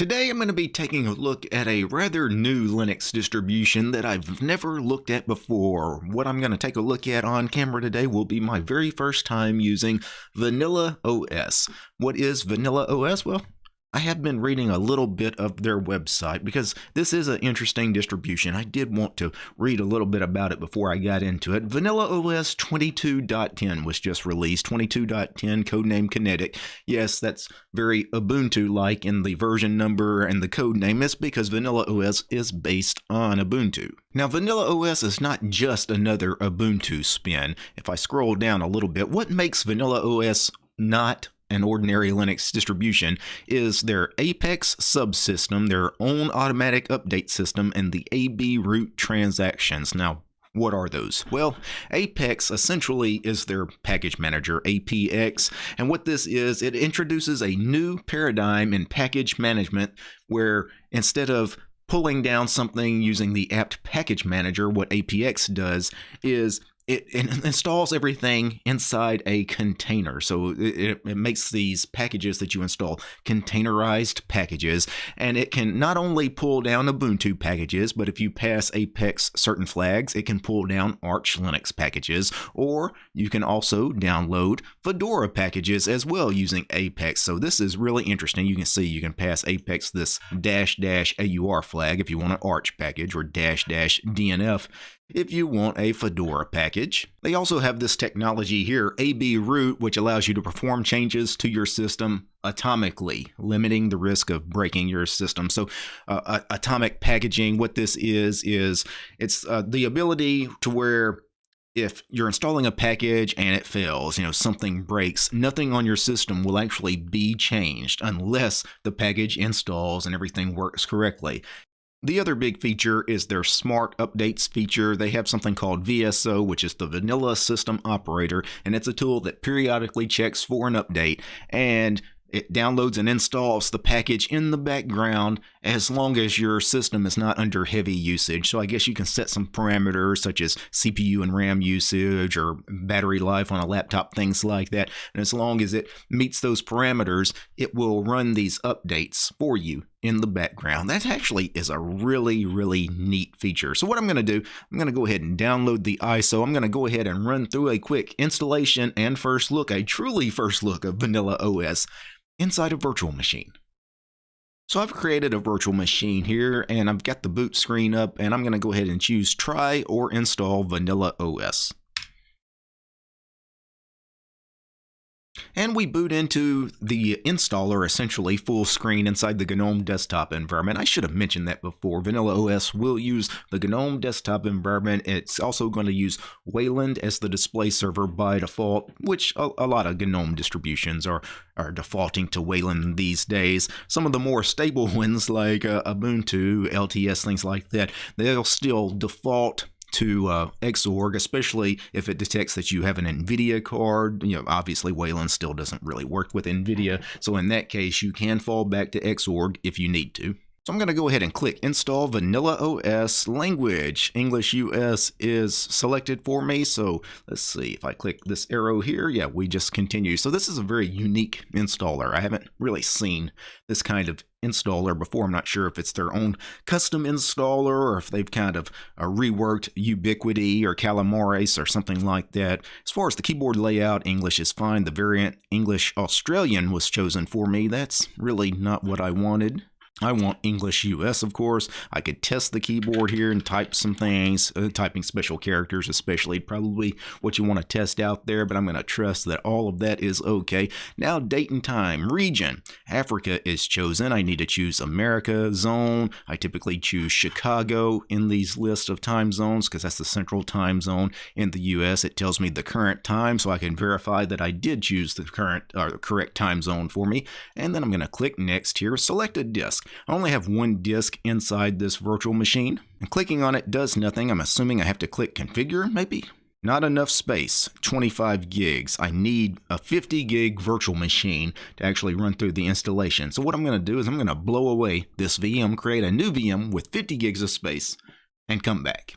Today I'm going to be taking a look at a rather new Linux distribution that I've never looked at before. What I'm going to take a look at on camera today will be my very first time using Vanilla OS. What is Vanilla OS? Well, I have been reading a little bit of their website because this is an interesting distribution. I did want to read a little bit about it before I got into it. Vanilla OS 22.10 was just released, 22.10 codename Kinetic. Yes, that's very Ubuntu-like in the version number and the code name. It's because Vanilla OS is based on Ubuntu. Now, Vanilla OS is not just another Ubuntu spin. If I scroll down a little bit, what makes Vanilla OS not an ordinary Linux distribution is their Apex subsystem, their own automatic update system, and the AB root transactions. Now, what are those? Well, Apex essentially is their package manager, APX. And what this is, it introduces a new paradigm in package management where instead of pulling down something using the apt package manager, what APX does is it, it, installs everything inside a container. So it, it, makes these packages that you install containerized packages, and it can not only pull down Ubuntu packages, but if you pass Apex certain flags, it can pull down Arch Linux packages, or you can also download Fedora packages as well using Apex. So this is really interesting. You can see you can pass Apex this dash dash AUR flag if you want an Arch package or dash dash DNF if you want a Fedora package. They also have this technology here, AB root, which allows you to perform changes to your system atomically, limiting the risk of breaking your system. So, uh, uh atomic packaging, what this is, is it's uh, the ability to where if you're installing a package and it fails, you know, something breaks, nothing on your system will actually be changed unless the package installs and everything works correctly. The other big feature is their smart updates feature. They have something called VSO, which is the Vanilla System Operator, and it's a tool that periodically checks for an update. And it downloads and installs the package in the background as long as your system is not under heavy usage. So I guess you can set some parameters such as CPU and RAM usage or battery life on a laptop, things like that. And as long as it meets those parameters, it will run these updates for you in the background. That actually is a really, really neat feature. So what I'm going to do, I'm going to go ahead and download the ISO. I'm going to go ahead and run through a quick installation and first look, a truly first look of Vanilla OS inside a virtual machine. So I've created a virtual machine here and I've got the boot screen up and I'm going to go ahead and choose try or install Vanilla OS. And we boot into the installer essentially full screen inside the GNOME desktop environment. I should have mentioned that before. Vanilla OS will use the GNOME desktop environment. It's also going to use Wayland as the display server by default, which a, a lot of GNOME distributions are, are defaulting to Wayland these days. Some of the more stable ones like uh, Ubuntu, LTS, things like that, they'll still default to uh, Xorg, especially if it detects that you have an NVIDIA card. You know, obviously Wayland still doesn't really work with NVIDIA, so in that case, you can fall back to Xorg if you need to. So I'm going to go ahead and click Install Vanilla OS Language. English US is selected for me, so let's see. If I click this arrow here, yeah, we just continue. So this is a very unique installer. I haven't really seen this kind of installer before. I'm not sure if it's their own custom installer or if they've kind of uh, reworked Ubiquity or Calamares or something like that. As far as the keyboard layout, English is fine. The variant English Australian was chosen for me. That's really not what I wanted. I want English US, of course. I could test the keyboard here and type some things, uh, typing special characters, especially probably what you want to test out there, but I'm going to trust that all of that is okay. Now, date and time, region. Africa is chosen. I need to choose America zone. I typically choose Chicago in these lists of time zones because that's the central time zone in the US. It tells me the current time, so I can verify that I did choose the current or the correct time zone for me. And then I'm going to click next here, select a disk. I only have one disk inside this virtual machine, and clicking on it does nothing. I'm assuming I have to click configure, maybe? Not enough space, 25 gigs. I need a 50 gig virtual machine to actually run through the installation. So what I'm going to do is I'm going to blow away this VM, create a new VM with 50 gigs of space, and come back.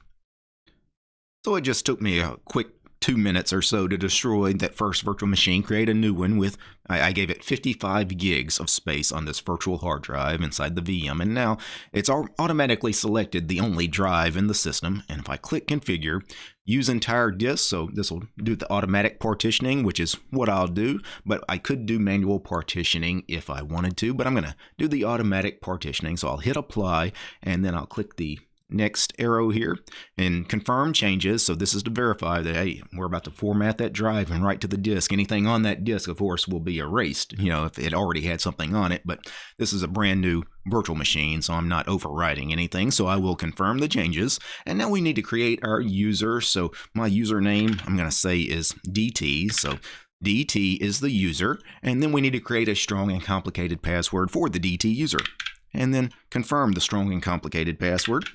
So it just took me a quick two minutes or so to destroy that first virtual machine, create a new one with, I, I, gave it 55 gigs of space on this virtual hard drive inside the VM. And now it's automatically selected the only drive in the system. And if I click configure, use entire disk, so this will do the automatic partitioning, which is what I'll do, but I could do manual partitioning if I wanted to, but I'm going to do the automatic partitioning. So I'll hit apply and then I'll click the next arrow here and confirm changes. So this is to verify that, hey, we're about to format that drive and write to the disk. Anything on that disk, of course, will be erased, you know, if it already had something on it. But this is a brand new virtual machine, so I'm not overwriting anything. So I will confirm the changes. And now we need to create our user. So my username, I'm going to say is DT. So DT is the user. And then we need to create a strong and complicated password for the DT user. And then confirm the strong and complicated password.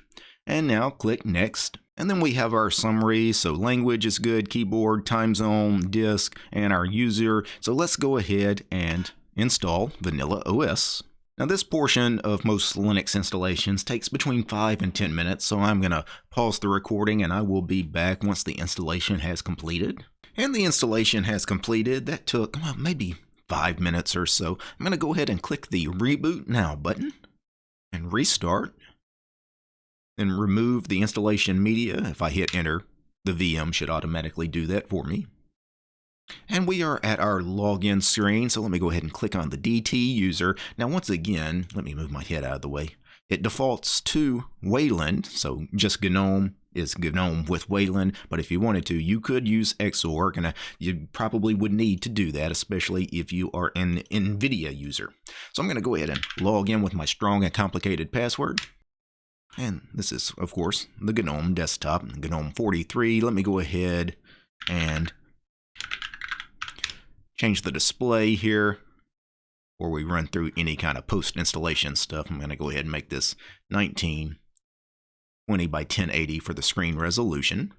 And now click Next. And then we have our summary. So language is good, keyboard, time zone, disk, and our user. So let's go ahead and install Vanilla OS. Now this portion of most Linux installations takes between 5 and 10 minutes, so I'm going to pause the recording and I will be back once the installation has completed. And the installation has completed. That took well, maybe 5 minutes or so. I'm going to go ahead and click the Reboot Now button and restart. Then remove the installation media. If I hit enter, the VM should automatically do that for me. And we are at our login screen, so let me go ahead and click on the DT user. Now once again, let me move my head out of the way. It defaults to Wayland, so just GNOME is GNOME with Wayland, but if you wanted to, you could use Xorg, and uh, you probably would need to do that, especially if you are an NVIDIA user. So I'm going to go ahead and log in with my strong and complicated password. And this is, of course, the GNOME desktop, GNOME 43. Let me go ahead and change the display here before we run through any kind of post-installation stuff. I'm going to go ahead and make this 1920 by 1080 for the screen resolution.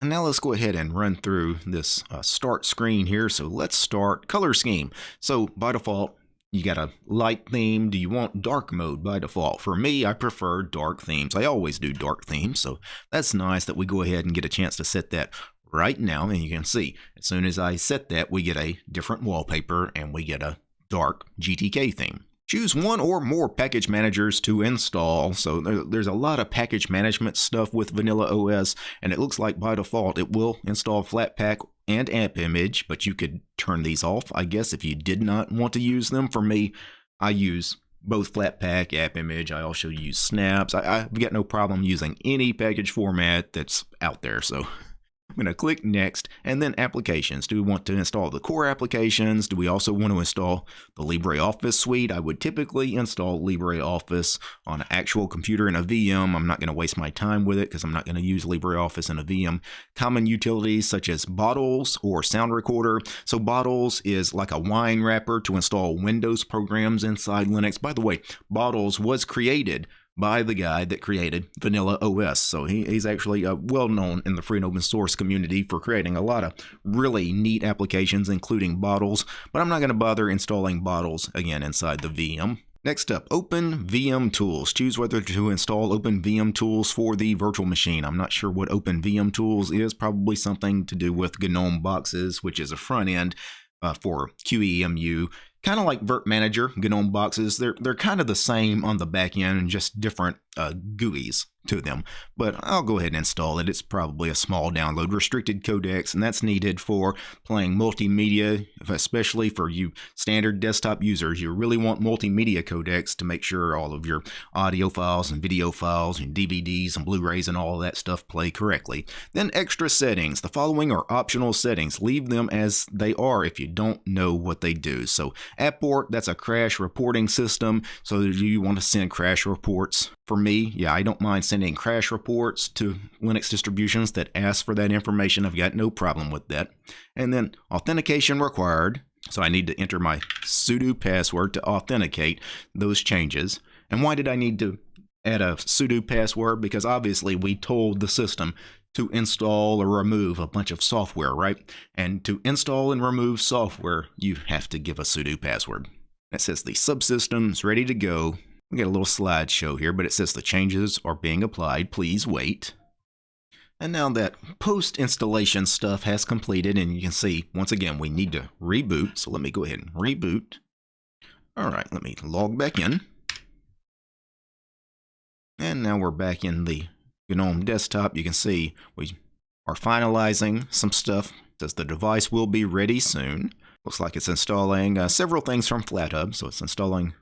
And now let's go ahead and run through this uh, start screen here. So let's start color scheme. So by default, you got a light theme. Do you want dark mode by default? For me, I prefer dark themes. I always do dark themes, so that's nice that we go ahead and get a chance to set that right now. And you can see, as soon as I set that, we get a different wallpaper and we get a dark GTK theme. Choose one or more package managers to install. So there's a lot of package management stuff with Vanilla OS, and it looks like by default it will install Flatpak and AppImage, but you could turn these off, I guess, if you did not want to use them. For me, I use both Flatpak, app image. I also use Snaps. I, have got no problem using any package format that's out there. So I'm going to click next and then applications. Do we want to install the core applications? Do we also want to install the LibreOffice suite? I would typically install LibreOffice on an actual computer in a VM. I'm not going to waste my time with it because I'm not going to use LibreOffice in a VM. Common utilities such as Bottles or Sound Recorder. So Bottles is like a wine wrapper to install Windows programs inside Linux. By the way, Bottles was created by the guy that created Vanilla OS. So he, he's actually uh, well known in the free and open source community for creating a lot of really neat applications, including bottles. But I'm not going to bother installing bottles again inside the VM. Next up, Open VM Tools. Choose whether to install Open VM Tools for the virtual machine. I'm not sure what Open VM Tools is, probably something to do with GNOME boxes, which is a front end uh, for QEMU kind of like virt-manager, GNOME boxes. They're they're kind of the same on the back end and just different uh, GUIs to them. But I'll go ahead and install it. It's probably a small download restricted codecs, and that's needed for playing multimedia, especially for you standard desktop users. You really want multimedia codecs to make sure all of your audio files and video files and DVDs and Blu-rays and all that stuff play correctly. Then extra settings. The following are optional settings. Leave them as they are if you don't know what they do. So Apport, that's a crash reporting system. So do you want to send crash reports for me, yeah, I don't mind sending crash reports to Linux distributions that ask for that information. I've got no problem with that. And then authentication required. So I need to enter my sudo password to authenticate those changes. And why did I need to add a sudo password? Because obviously we told the system to install or remove a bunch of software, right? And to install and remove software, you have to give a sudo password. That says the subsystem's ready to go we get a little slideshow here, but it says the changes are being applied. Please wait. And now that post installation stuff has completed, and you can see once again we need to reboot. So let me go ahead and reboot. All right, let me log back in. And now we're back in the GNOME desktop. You can see we are finalizing some stuff. It says the device will be ready soon. Looks like it's installing uh, several things from FlatHub. So it's installing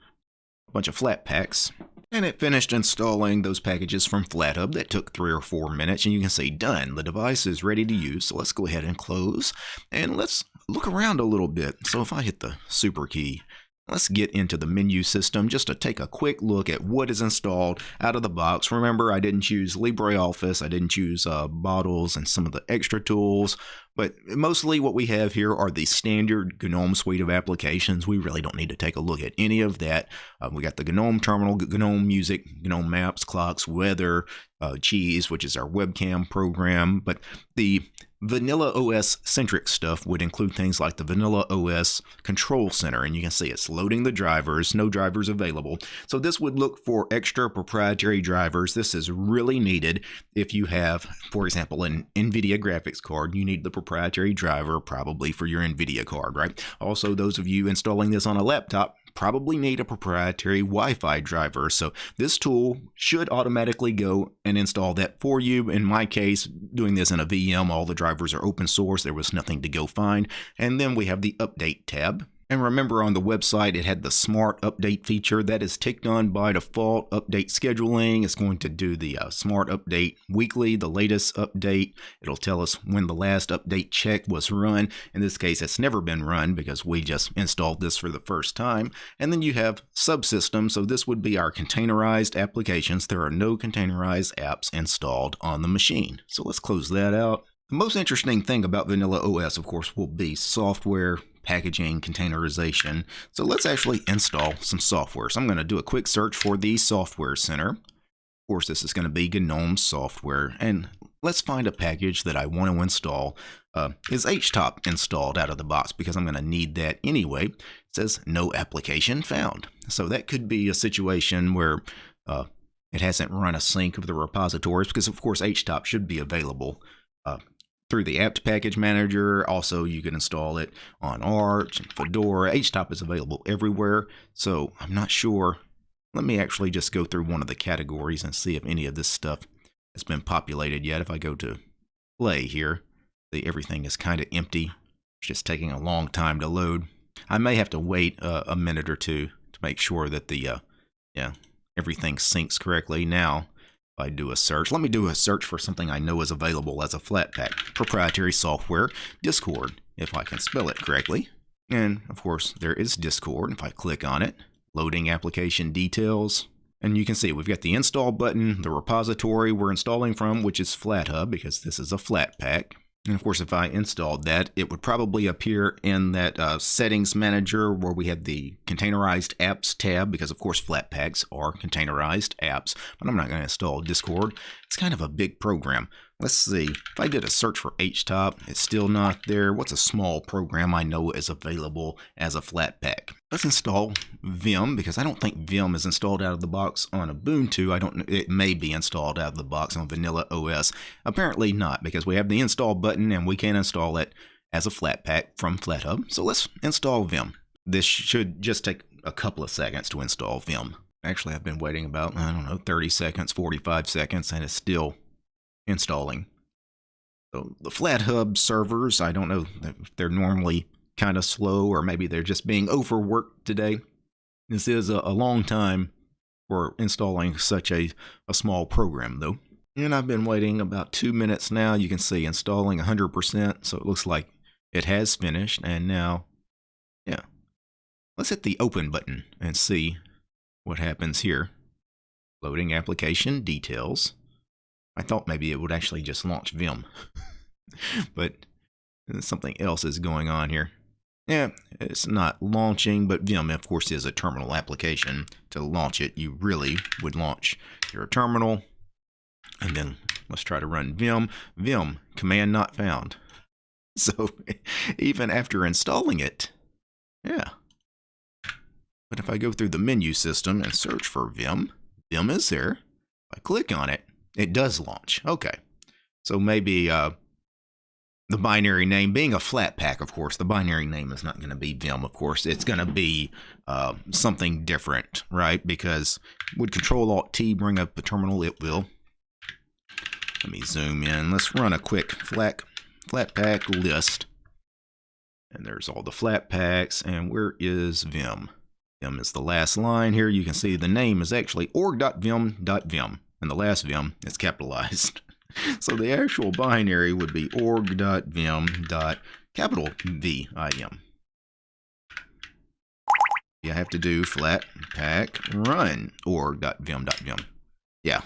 a bunch of Flatpaks. And it finished installing those packages from FlatHub that took three or four minutes. And you can see done. The device is ready to use. So let's go ahead and close. And let's look around a little bit. So if I hit the super key, Let's get into the menu system just to take a quick look at what is installed out of the box. Remember, I didn't choose LibreOffice, I didn't choose uh, bottles and some of the extra tools, but mostly what we have here are the standard GNOME suite of applications. We really don't need to take a look at any of that. Uh, we got the GNOME terminal, GNOME music, GNOME maps, clocks, weather, uh, Cheese, which is our webcam program, but the Vanilla OS centric stuff would include things like the Vanilla OS Control Center, and you can see it's loading the drivers, no drivers available. So this would look for extra proprietary drivers. This is really needed if you have, for example, an NVIDIA graphics card. You need the proprietary driver probably for your NVIDIA card, right? Also, those of you installing this on a laptop, probably need a proprietary Wi-Fi driver. So this tool should automatically go and install that for you. In my case, doing this in a VM, all the drivers are open source. There was nothing to go find. And then we have the update tab. And remember on the website, it had the smart update feature that is ticked on by default. Update scheduling is going to do the uh, smart update weekly, the latest update. It'll tell us when the last update check was run. In this case, it's never been run because we just installed this for the first time. And then you have subsystems. So this would be our containerized applications. There are no containerized apps installed on the machine. So let's close that out. The most interesting thing about Vanilla OS, of course, will be software packaging, containerization. So let's actually install some software. So I'm going to do a quick search for the Software Center. Of course, this is going to be GNOME software. And let's find a package that I want to install. Uh, is HTOP installed out of the box? Because I'm going to need that anyway. It says no application found. So that could be a situation where uh, it hasn't run a sync of the repositories because, of course, HTOP should be available uh, through the apt package manager. Also, you can install it on Arch and Fedora. HTOP is available everywhere, so I'm not sure. Let me actually just go through one of the categories and see if any of this stuff has been populated yet. If I go to play here, the, everything is kind of empty. It's just taking a long time to load. I may have to wait uh, a minute or two to make sure that the uh, yeah everything syncs correctly. Now I do a search, let me do a search for something I know is available as a Flatpak proprietary software, Discord, if I can spell it correctly. And of course, there is Discord. If I click on it, loading application details, and you can see we've got the install button, the repository we're installing from, which is FlatHub because this is a Flatpak. And of course, if I installed that, it would probably appear in that uh, settings manager where we have the containerized apps tab, because of course Flatpaks are containerized apps, but I'm not going to install Discord. It's kind of a big program. Let's see, if I did a search for HTOP, it's still not there. What's a small program I know is available as a Flatpak? Let's install Vim, because I don't think Vim is installed out of the box on Ubuntu. I don't It may be installed out of the box on Vanilla OS. Apparently not, because we have the install button and we can install it as a Flatpak from FlatHub. So let's install Vim. This should just take a couple of seconds to install Vim. Actually, I've been waiting about, I don't know, 30 seconds, 45 seconds, and it's still installing. So the FlatHub servers, I don't know if they're normally kind of slow or maybe they're just being overworked today. This is a, a long time for installing such a, a small program though. And I've been waiting about two minutes now. You can see installing 100%, so it looks like it has finished. And now, yeah, let's hit the open button and see what happens here. Loading application details. I thought maybe it would actually just launch Vim, but uh, something else is going on here. Yeah, it's not launching, but Vim, of course, is a terminal application. To launch it, you really would launch your terminal, and then let's try to run Vim. Vim, command not found. So even after installing it, yeah. But if I go through the menu system and search for Vim, Vim is there. If I click on it, it does launch. Okay. So maybe uh, the binary name being a Flatpak, of course, the binary name is not going to be Vim, of course. It's going to be uh, something different, right? Because would Control Alt T bring up the terminal? It will. Let me zoom in. Let's run a quick flat flatpak list. And there's all the Flatpaks. And where is Vim? Vim is the last line here. You can see the name is actually org.vim.vim. And the last Vim is capitalized. so the actual binary would be org.vim.capital V-I-M. You have to do flat pack run org.vim.vim. Yeah.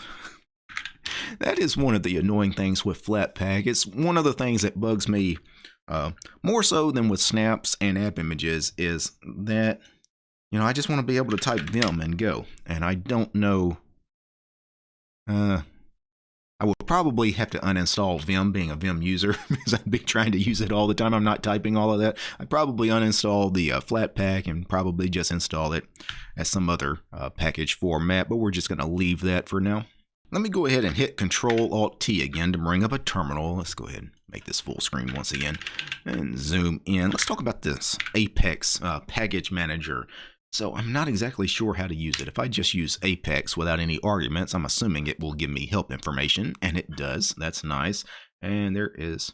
that is one of the annoying things with Flatpak. It's one of the things that bugs me uh, more so than with snaps and app images is that, you know, I just want to be able to type Vim and go. And I don't know. Uh, I would probably have to uninstall Vim being a Vim user because I'd be trying to use it all the time. I'm not typing all of that. I'd probably uninstall the uh, Flatpak and probably just install it as some other uh, package format, but we're just going to leave that for now. Let me go ahead and hit Control Alt T again to bring up a terminal. Let's go ahead and make this full screen once again and zoom in. Let's talk about this Apex uh, Package Manager. So I'm not exactly sure how to use it. If I just use Apex without any arguments, I'm assuming it will give me help information, and it does. That's nice. And there is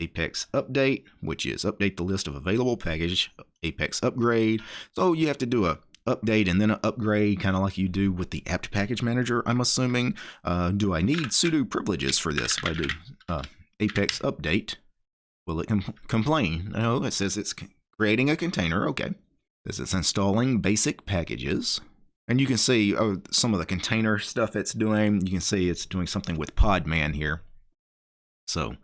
Apex Update, which is update the list of available package, Apex Upgrade. So you have to do a update and then an upgrade, kind of like you do with the apt package manager, I'm assuming. Uh, do I need sudo privileges for this? If I do uh, apex update, will it com complain? No, it says it's creating a container. Okay. This is installing basic packages. And you can see oh, some of the container stuff it's doing. You can see it's doing something with Podman here. So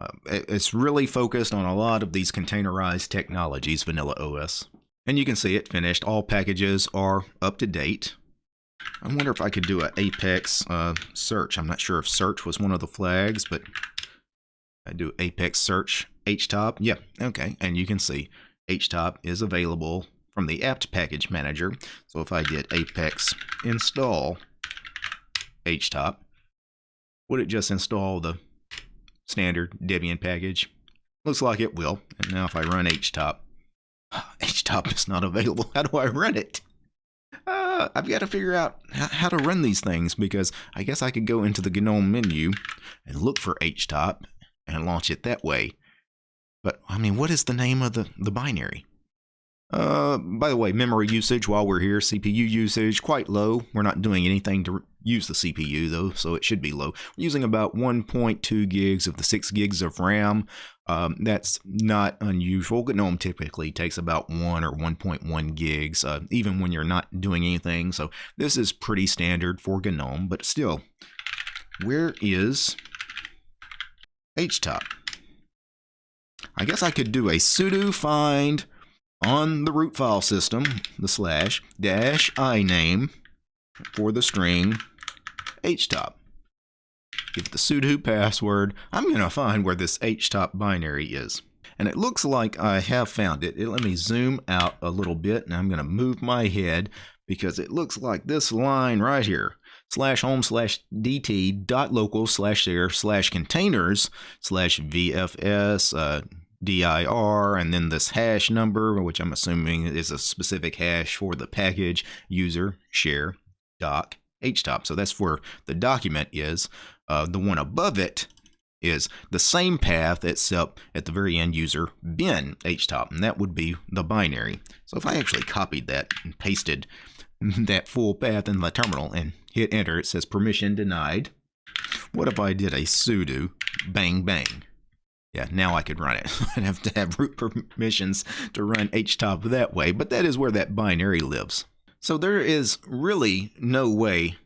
uh, it's really focused on a lot of these containerized technologies, Vanilla OS. And you can see it finished. All packages are up to date. I wonder if I could do an Apex uh, search. I'm not sure if search was one of the flags, but I do Apex search htop. Yeah, okay. And you can see htop is available from the apt package manager. So if I did apex install htop, would it just install the standard Debian package? Looks like it will. And now if I run htop, HTOP is not available. How do I run it? Uh, I've got to figure out how to run these things because I guess I could go into the GNOME menu and look for HTOP and launch it that way. But, I mean, what is the name of the, the binary? Uh, by the way, memory usage while we're here, CPU usage quite low. We're not doing anything to use the CPU though, so it should be low. We're using about 1.2 gigs of the 6 gigs of RAM. Um, that's not unusual. GNOME typically takes about 1 or 1.1 gigs, uh, even when you're not doing anything. So this is pretty standard for GNOME, but still, where is HTOP? I guess I could do a sudo find on the root file system, the slash, dash i name for the string htop. Give the sudo password. I'm going to find where this htop binary is. And it looks like I have found it. it. Let me zoom out a little bit and I'm going to move my head because it looks like this line right here slash home slash dt dot local slash share slash containers slash vfs uh, dir and then this hash number which i'm assuming is a specific hash for the package user share doc htop. So that's where the document is. Uh, the one above it is the same path except at the very end user bin htop and that would be the binary. So if i actually copied that and pasted that full path in the terminal and hit enter it says permission denied. What if i did a sudo bang bang yeah, now I could run it. I'd have to have root permissions to run htop that way, but that is where that binary lives. So there is really no way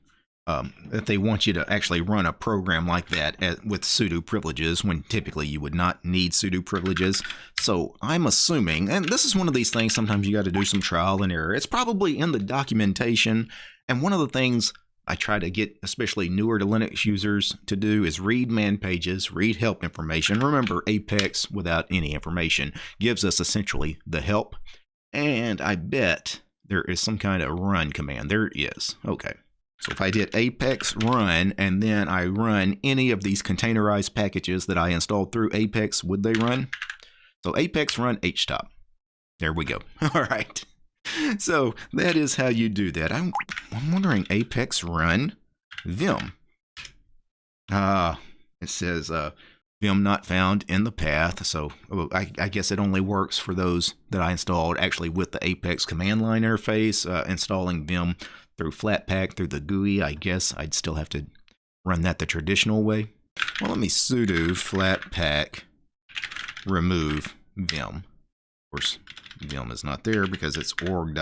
um, that they want you to actually run a program like that at, with sudo privileges when typically you would not need sudo privileges. So I'm assuming, and this is one of these things sometimes you got to do some trial and error. It's probably in the documentation. And one of the things I try to get especially newer to Linux users to do is read man pages, read help information. Remember, Apex without any information gives us essentially the help. And I bet there is some kind of run command. There is. Okay. So if I did apex run and then I run any of these containerized packages that I installed through apex, would they run? So apex run htop. There we go. All right. So that is how you do that. I'm, I'm wondering apex run vim. Ah, uh, it says uh, vim not found in the path. So oh, I, I, guess it only works for those that I installed actually with the Apex command line interface. Uh, installing vim through Flatpak through the GUI, I guess I'd still have to run that the traditional way. Well, let me sudo flatpak remove vim. Of course, vim is not there because it's org.vim.v,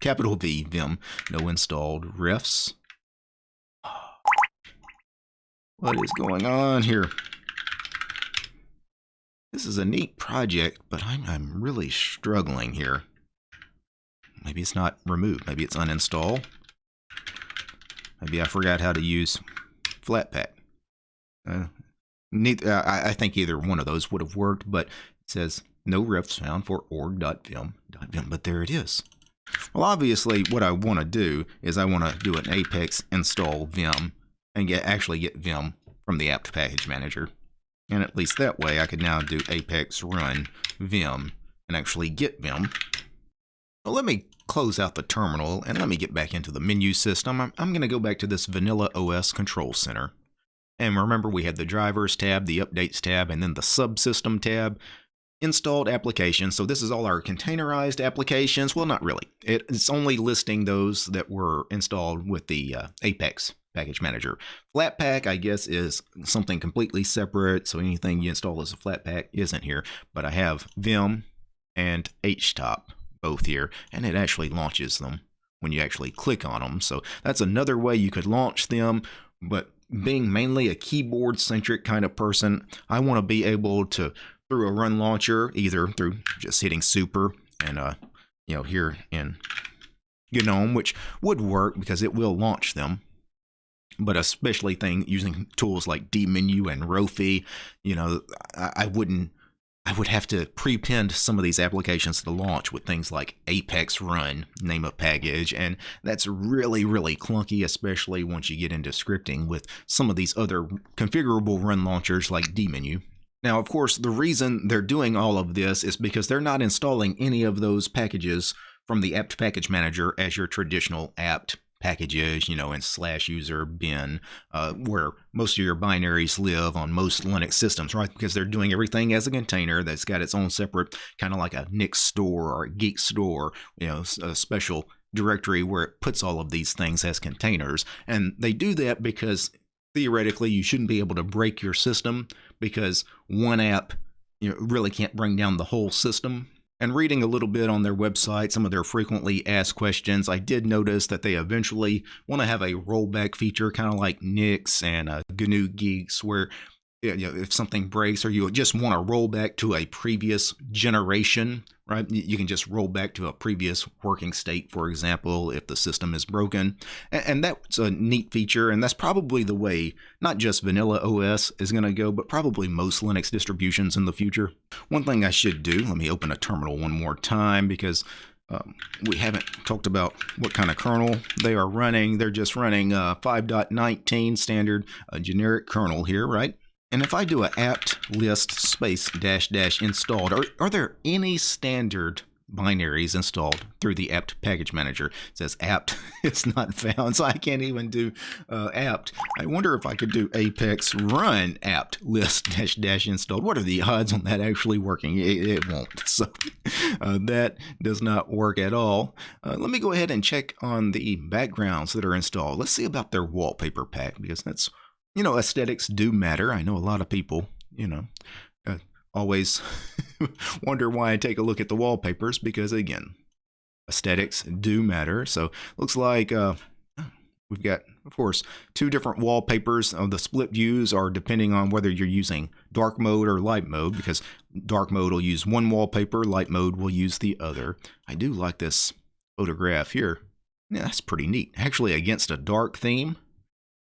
capital V, vim, no installed refs. What is going on here? This is a neat project, but I'm, I'm really struggling here. Maybe it's not removed. Maybe it's uninstall. Maybe I forgot how to use Flatpak. Uh, neither, uh, I, I think either one of those would have worked, but says no refs found for org.vim.vim, but there it is. Well, obviously, what I want to do is I want to do an apex install vim and get actually get Vim from the apt package manager. And at least that way I could now do apex run Vim and actually get Vim. Well, let me close out the terminal and let me get back into the menu system. I'm, I'm going to go back to this Vanilla OS Control Center. And remember we had the drivers tab, the updates tab, and then the subsystem tab installed applications. So this is all our containerized applications. Well, not really. It's only listing those that were installed with the uh, Apex package manager. Flatpak, I guess, is something completely separate. So anything you install as a Flatpak isn't here. But I have Vim and HTOP both here, and it actually launches them when you actually click on them. So that's another way you could launch them. But being mainly a keyboard centric kind of person, I want to be able to through a run launcher, either through just hitting super and uh, you know, here in GNOME, which would work because it will launch them. But especially thing using tools like dmenu and Rofi, you know, I, I wouldn't I would have to prepend some of these applications to launch with things like Apex Run, name of package, and that's really, really clunky, especially once you get into scripting with some of these other configurable run launchers like dmenu. Now, of course, the reason they're doing all of this is because they're not installing any of those packages from the apt package manager as your traditional apt packages, you know, in slash user bin, uh, where most of your binaries live on most Linux systems, right? Because they're doing everything as a container that's got its own separate, kind of like a Nix store or a Guix store, you know, a special directory where it puts all of these things as containers. And they do that because theoretically you shouldn't be able to break your system because one app you know, really can't bring down the whole system. And reading a little bit on their website, some of their frequently asked questions, I did notice that they eventually want to have a rollback feature, kind of like Nix and uh, GNU Guix, where you know, if something breaks or you just want to roll back to a previous generation, right? You can just roll back to a previous working state, for example, if the system is broken. And that's a neat feature, and that's probably the way not just vanilla OS is going to go, but probably most Linux distributions in the future. One thing I should do, let me open a terminal one more time because um, we haven't talked about what kind of kernel they are running. They're just running uh, 5.19 standard uh, generic kernel here, right? And if I do a apt list space dash dash installed, are, are there any standard binaries installed through the apt package manager? It says apt is not found, so I can't even do uh, apt. I wonder if I could do apex run apt list dash dash installed. What are the odds on that actually working? It, it won't. So uh, that does not work at all. Uh, let me go ahead and check on the backgrounds that are installed. Let's see about their wallpaper pack because that's you know, aesthetics do matter. I know a lot of people, you know, uh, always wonder why I take a look at the wallpapers because, again, aesthetics do matter. So looks like uh, we've got, of course, two different wallpapers. Uh, the split views are depending on whether you're using dark mode or light mode because dark mode will use one wallpaper, light mode will use the other. I do like this photograph here. Yeah, that's pretty neat. Actually, against a dark theme,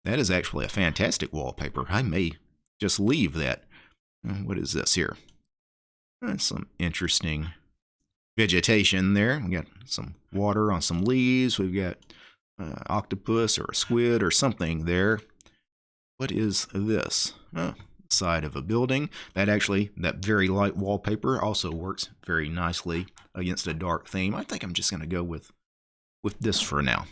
that is actually a fantastic wallpaper. I may just leave that. Uh, what is this here? That's some interesting vegetation there. We got some water on some leaves. We've got uh, octopus or a squid or something there. What is this? Oh, side of a building. That actually, that very light wallpaper also works very nicely against a dark theme. I think I'm just going to go with, with this for now.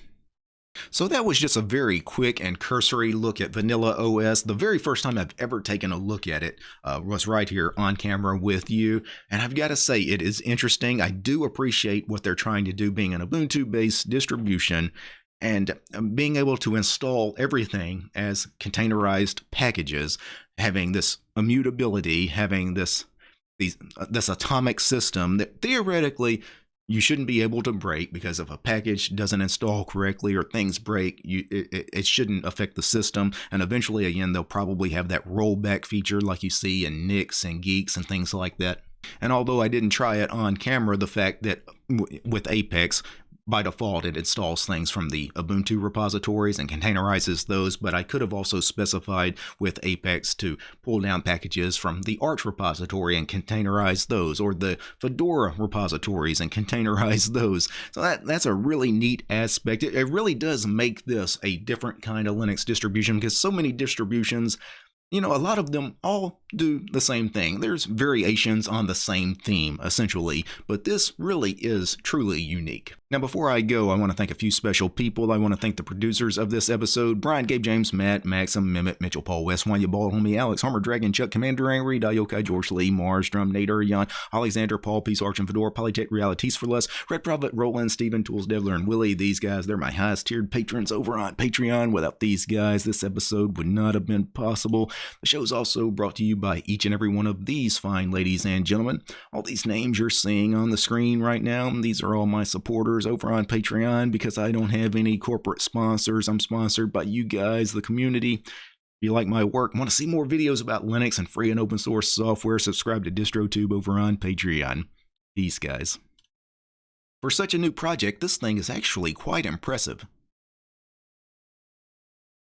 So that was just a very quick and cursory look at Vanilla OS. The very first time I've ever taken a look at it uh, was right here on camera with you. And I've got to say, it is interesting. I do appreciate what they're trying to do being an Ubuntu-based distribution and um, being able to install everything as containerized packages, having this immutability, having this these, uh, this atomic system that theoretically you shouldn't be able to break because if a package doesn't install correctly or things break, you, it, it, shouldn't affect the system. And eventually, again, they'll probably have that rollback feature like you see in Nix and Guix and things like that. And although I didn't try it on camera, the fact that with Apex, by default, it installs things from the Ubuntu repositories and containerizes those, but I could have also specified with Apex to pull down packages from the Arch repository and containerize those, or the Fedora repositories and containerize those. So that, that's a really neat aspect. It, it really does make this a different kind of Linux distribution because so many distributions you know, a lot of them all do the same thing. There's variations on the same theme, essentially, but this really is truly unique. Now, before I go, I want to thank a few special people. I want to thank the producers of this episode Brian, Gabe James, Matt, Maxim, Mehmet, Mitchell, Paul West, Wanya Bald, Homie, Alex, Harmer, Dragon, Chuck, Commander Angry, Dayokai, George Lee, Mars, Drum, Nate, Urion, Alexander, Paul, Peace, Arch, and Fedora, Polytech, Realities for Less, Red Prophet, Roland, Steven, Tools, Devler, and Willie. These guys, they're my highest tiered patrons over on Patreon. Without these guys, this episode would not have been possible. The show is also brought to you by each and every one of these fine ladies and gentlemen. All these names you're seeing on the screen right now, these are all my supporters over on Patreon because I don't have any corporate sponsors. I'm sponsored by you guys, the community. If you like my work, want to see more videos about Linux and free and open source software, subscribe to DistroTube over on Patreon. Peace, guys. For such a new project, this thing is actually quite impressive.